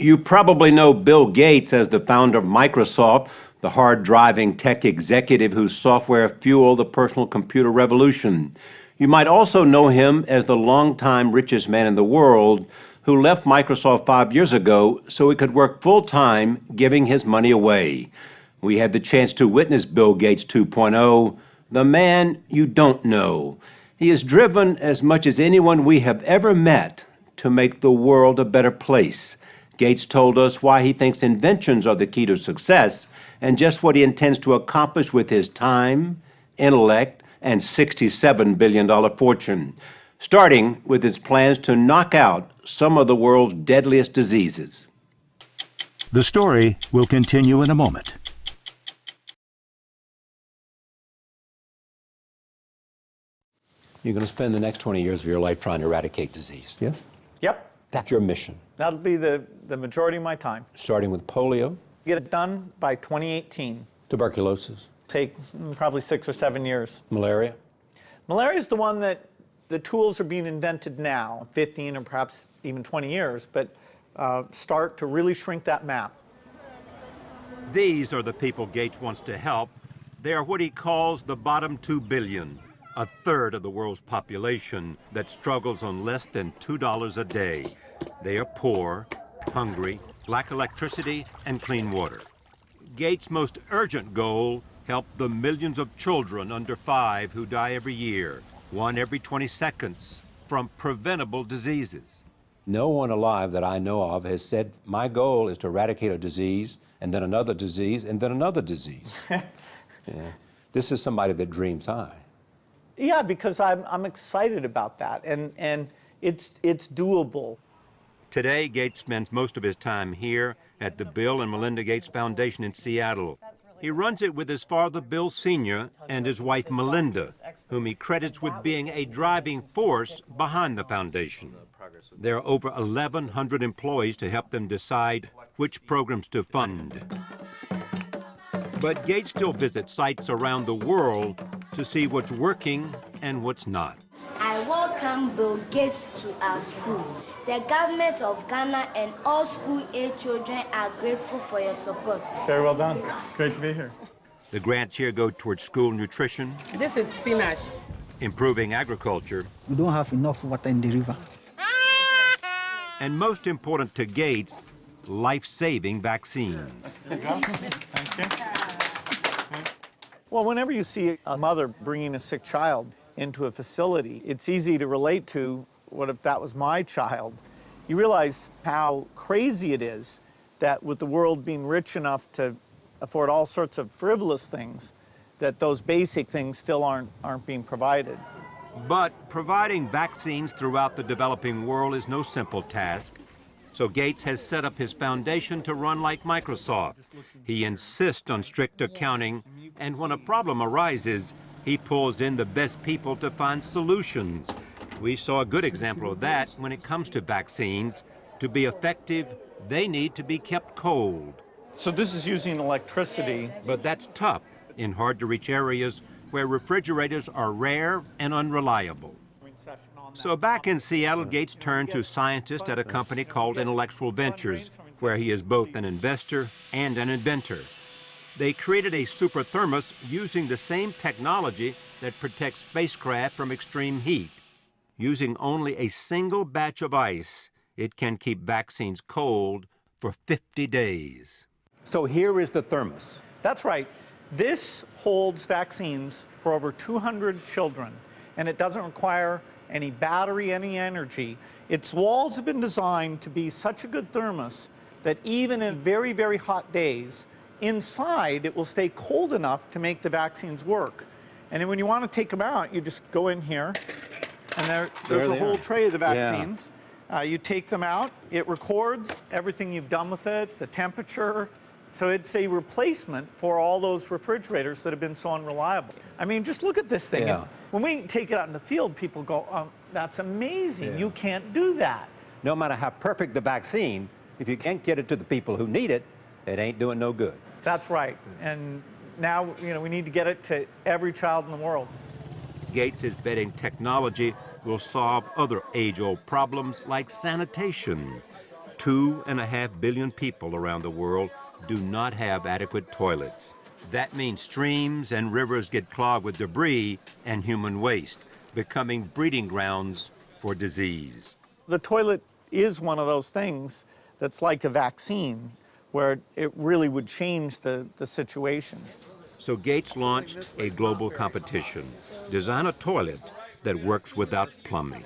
You probably know Bill Gates as the founder of Microsoft, the hard driving tech executive whose software fueled the personal computer revolution. You might also know him as the longtime richest man in the world who left Microsoft five years ago so he could work full time giving his money away. We had the chance to witness Bill Gates 2.0, the man you don't know. He is driven as much as anyone we have ever met to make the world a better place. Gates told us why he thinks inventions are the key to success and just what he intends to accomplish with his time, intellect, and $67 billion fortune, starting with his plans to knock out some of the world's deadliest diseases. The story will continue in a moment. You're going to spend the next 20 years of your life trying to eradicate disease, yes? Yep. That's your mission. That'll be the, the majority of my time. Starting with polio? Get it done by 2018. Tuberculosis? Take probably six or seven years. Malaria? Malaria is the one that the tools are being invented now, 15 or perhaps even 20 years, but uh, start to really shrink that map. These are the people Gates wants to help. They are what he calls the bottom two billion, a third of the world's population that struggles on less than $2 a day. They are poor, hungry, lack electricity and clean water. Gates' most urgent goal, help the millions of children under five who die every year, one every 20 seconds, from preventable diseases. No one alive that I know of has said, my goal is to eradicate a disease, and then another disease, and then another disease. yeah. This is somebody that dreams high. Yeah, because I'm, I'm excited about that, and, and it's, it's doable. Today, Gates spends most of his time here at the Bill and Melinda Gates Foundation in Seattle. He runs it with his father, Bill Sr., and his wife, Melinda, whom he credits with being a driving force behind the foundation. There are over 1,100 employees to help them decide which programs to fund. But Gates still visits sites around the world to see what's working and what's not. I welcome Bill Gates to our school. The government of Ghana and all school-age children are grateful for your support. Very well done. Great to be here. The grants here go towards school nutrition. This is spinach. Improving agriculture. We don't have enough water in the river. And most important to Gates, life-saving vaccines. There you go. Thank you. Well, whenever you see a mother bringing a sick child into a facility, it's easy to relate to what if that was my child. You realize how crazy it is that with the world being rich enough to afford all sorts of frivolous things, that those basic things still aren't, aren't being provided. But providing vaccines throughout the developing world is no simple task. So Gates has set up his foundation to run like Microsoft. He insists on strict accounting, and when a problem arises, he pulls in the best people to find solutions. We saw a good example of that when it comes to vaccines. To be effective, they need to be kept cold. So this is using electricity. But that's tough in hard-to-reach areas where refrigerators are rare and unreliable. So back in Seattle, Gates turned to scientists at a company called Intellectual Ventures, where he is both an investor and an inventor. They created a super thermos using the same technology that protects spacecraft from extreme heat. Using only a single batch of ice, it can keep vaccines cold for 50 days. So here is the thermos. That's right. This holds vaccines for over 200 children, and it doesn't require any battery, any energy. Its walls have been designed to be such a good thermos that even in very, very hot days, inside it will stay cold enough to make the vaccines work. And then when you want to take them out, you just go in here, and there, there's there a whole are. tray of the vaccines. Yeah. Uh, you take them out, it records everything you've done with it, the temperature, so it's a replacement for all those refrigerators that have been so unreliable. I mean, just look at this thing. Yeah. When we take it out in the field, people go, oh, that's amazing. Yeah. You can't do that. No matter how perfect the vaccine, if you can't get it to the people who need it, it ain't doing no good. That's right. And now, you know, we need to get it to every child in the world. Gates is betting technology will solve other age-old problems like sanitation. Two and a half billion people around the world do not have adequate toilets. That means streams and rivers get clogged with debris and human waste, becoming breeding grounds for disease. The toilet is one of those things that's like a vaccine where it really would change the, the situation. So Gates launched a global competition. Design a toilet that works without plumbing.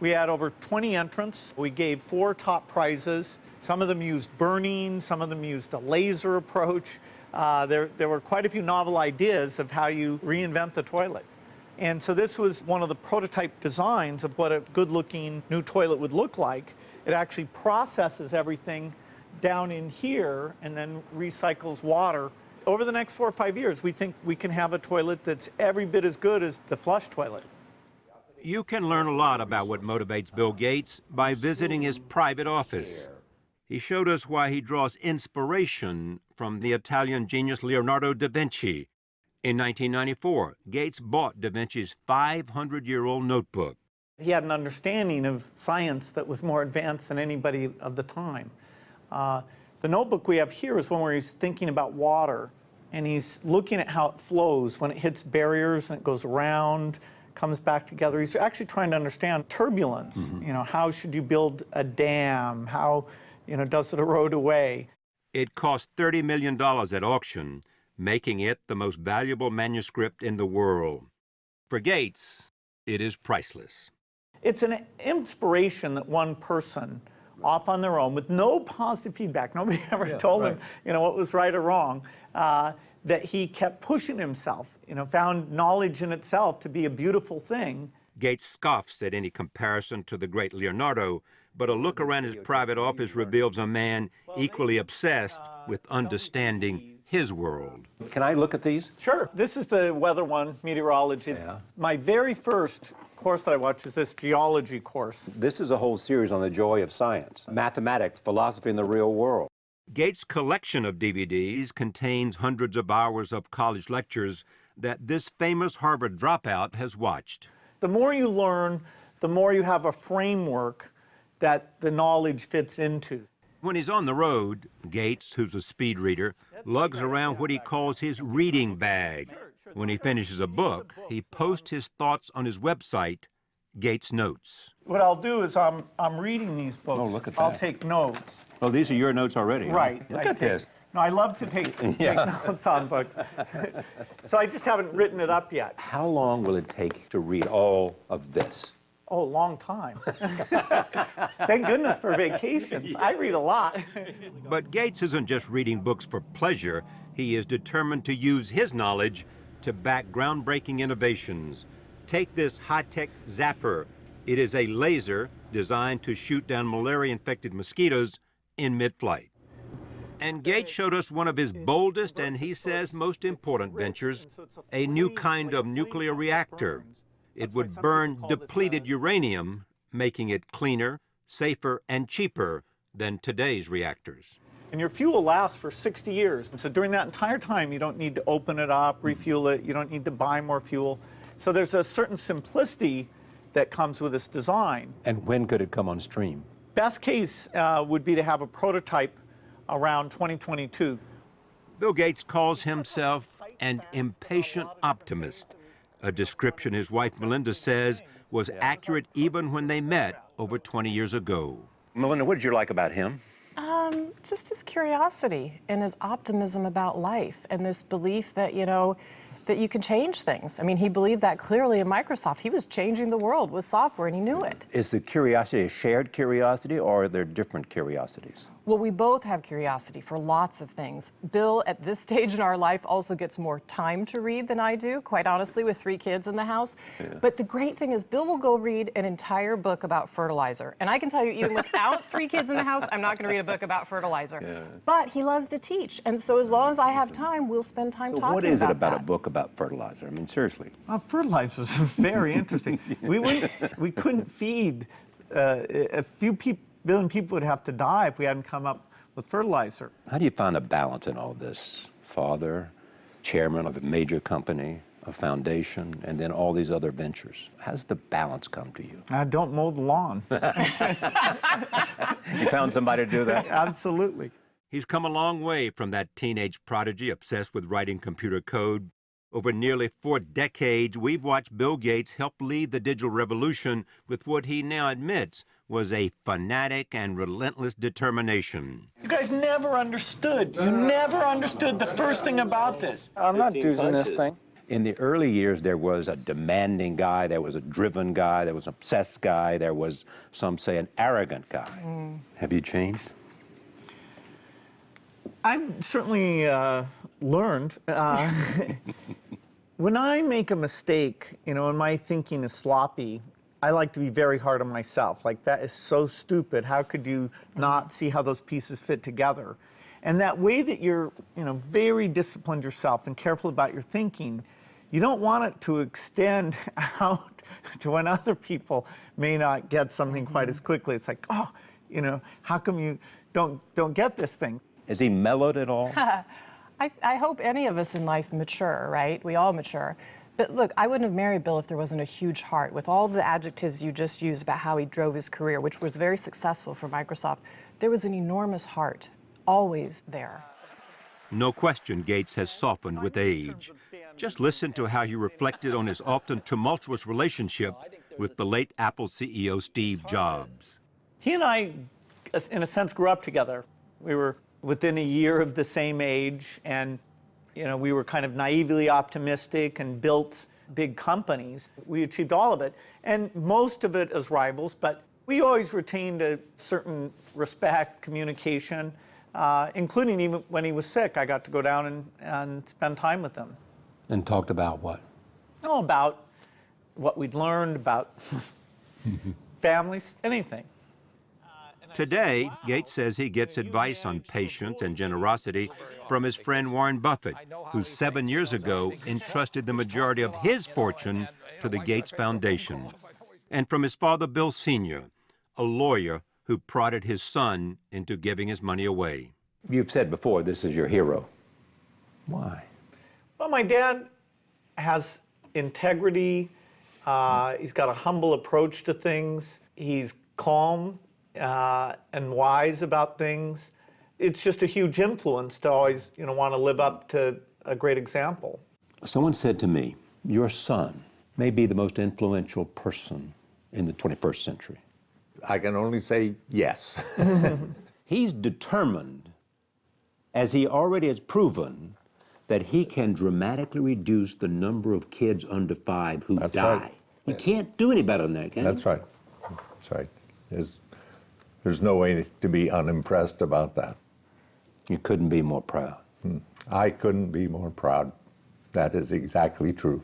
We had over 20 entrants. We gave four top prizes. Some of them used burning, some of them used a laser approach. Uh, there, there were quite a few novel ideas of how you reinvent the toilet. And so this was one of the prototype designs of what a good looking new toilet would look like. It actually processes everything down in here and then recycles water. Over the next four or five years, we think we can have a toilet that's every bit as good as the flush toilet. You can learn a lot about what motivates Bill Gates by visiting his private office. He showed us why he draws inspiration from the Italian genius Leonardo da Vinci. In 1994, Gates bought da Vinci's 500 year old notebook. He had an understanding of science that was more advanced than anybody of the time. Uh, the notebook we have here is one where he's thinking about water and he's looking at how it flows when it hits barriers and it goes around, comes back together. He's actually trying to understand turbulence. Mm -hmm. You know, how should you build a dam? How, you know, does it erode away? It cost $30 million at auction, making it the most valuable manuscript in the world. For Gates, it is priceless. It's an inspiration that one person off on their own with no positive feedback. Nobody ever yeah, told right. him, you know, what was right or wrong. Uh, that he kept pushing himself, you know, found knowledge in itself to be a beautiful thing. Gates scoffs at any comparison to the great Leonardo, but a look around his private office reveals a man equally obsessed with understanding his world. Can I look at these? Sure. This is the weather one, meteorology. Yeah. My very first course that I watch is this geology course. This is a whole series on the joy of science, mathematics, philosophy, and the real world. Gates' collection of DVDs contains hundreds of hours of college lectures that this famous Harvard dropout has watched. The more you learn, the more you have a framework that the knowledge fits into. When he's on the road, Gates, who's a speed reader, lugs around what he calls his reading bag. When he finishes a book, he posts his thoughts on his website, Gates Notes. What I'll do is I'm, I'm reading these oh, books. Oh, look at that. I'll take notes. Oh, these are your notes already? Right. Huh? Look I at take, this. No, I love to take, yeah. take notes on books. so I just haven't written it up yet. How long will it take to read all of this? Oh, a long time. Thank goodness for vacations. Yeah. I read a lot. but Gates isn't just reading books for pleasure. He is determined to use his knowledge to back groundbreaking innovations. Take this high-tech zapper. It is a laser designed to shoot down malaria-infected mosquitoes in mid-flight. And Gates showed us one of his boldest and he says most important ventures, a new kind of nuclear reactor. It would burn depleted uranium, making it cleaner, safer, and cheaper than today's reactors. And your fuel lasts for 60 years. So during that entire time, you don't need to open it up, refuel it, you don't need to buy more fuel. So there's a certain simplicity that comes with this design. And when could it come on stream? Best case uh, would be to have a prototype around 2022. Bill Gates calls himself an impatient optimist, a description his wife Melinda says was accurate even when they met over 20 years ago. Melinda, what did you like about him? Um, just his curiosity and his optimism about life and this belief that, you know, that you can change things. I mean, he believed that clearly in Microsoft. He was changing the world with software and he knew it. Is the curiosity a shared curiosity or are there different curiosities? Well, we both have curiosity for lots of things. Bill, at this stage in our life, also gets more time to read than I do, quite honestly, with three kids in the house. Yeah. But the great thing is, Bill will go read an entire book about fertilizer. And I can tell you, even without three kids in the house, I'm not going to read a book about fertilizer. Yeah. But he loves to teach. And so as long as I have time, we'll spend time so talking about what is it about that. a book about fertilizer? I mean, seriously. Well, fertilizer is very interesting. we, wouldn't, we couldn't feed uh, a few people, billion people would have to die if we hadn't come up with fertilizer. How do you find a balance in all this? Father, chairman of a major company, a foundation, and then all these other ventures. How's the balance come to you? I don't mow the lawn. You found somebody to do that? Absolutely. He's come a long way from that teenage prodigy obsessed with writing computer code. Over nearly four decades, we've watched Bill Gates help lead the digital revolution with what he now admits was a fanatic and relentless determination. You guys never understood. You never understood the first thing about this. I'm not using this thing. In the early years, there was a demanding guy, there was a driven guy, there was an obsessed guy, there was, some say, an arrogant guy. Have you changed? I'm certainly uh, learned. Uh, when I make a mistake, you know, and my thinking is sloppy, I like to be very hard on myself. Like, that is so stupid. How could you not see how those pieces fit together? And that way that you're, you know, very disciplined yourself and careful about your thinking, you don't want it to extend out to when other people may not get something quite as quickly. It's like, oh, you know, how come you don't don't get this thing? Is he mellowed at all? I, I hope any of us in life mature, right? We all mature. But look, I wouldn't have married Bill if there wasn't a huge heart. With all the adjectives you just used about how he drove his career, which was very successful for Microsoft, there was an enormous heart, always there. No question Gates has softened with age. Just listen to how he reflected on his often tumultuous relationship with the late Apple CEO Steve Jobs. He and I, in a sense, grew up together. We were within a year of the same age, and you know, we were kind of naively optimistic and built big companies. We achieved all of it, and most of it as rivals, but we always retained a certain respect, communication, uh, including even when he was sick. I got to go down and, and spend time with him. And talked about what? Oh, about what we'd learned about families, anything. Today, Gates says he gets advice on patience and generosity from his friend Warren Buffett, who seven years ago entrusted the majority of his fortune to the Gates Foundation, and from his father Bill Sr., a lawyer who prodded his son into giving his money away. You've said before this is your hero. Why? Well, my dad has integrity. Uh, he's got a humble approach to things. He's calm uh, and wise about things. It's just a huge influence to always, you know, want to live up to a great example. Someone said to me, Your son may be the most influential person in the 21st century. I can only say yes. He's determined, as he already has proven, that he can dramatically reduce the number of kids under five who That's die. right. You can't do any better than that, can you? That's right. That's right. There's, there's no way to be unimpressed about that. You couldn't be more proud. Hmm. I couldn't be more proud. That is exactly true.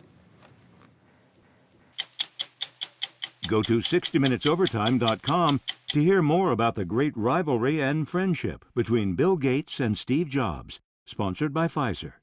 Go to 60minutesovertime.com to hear more about the great rivalry and friendship between Bill Gates and Steve Jobs, sponsored by Pfizer.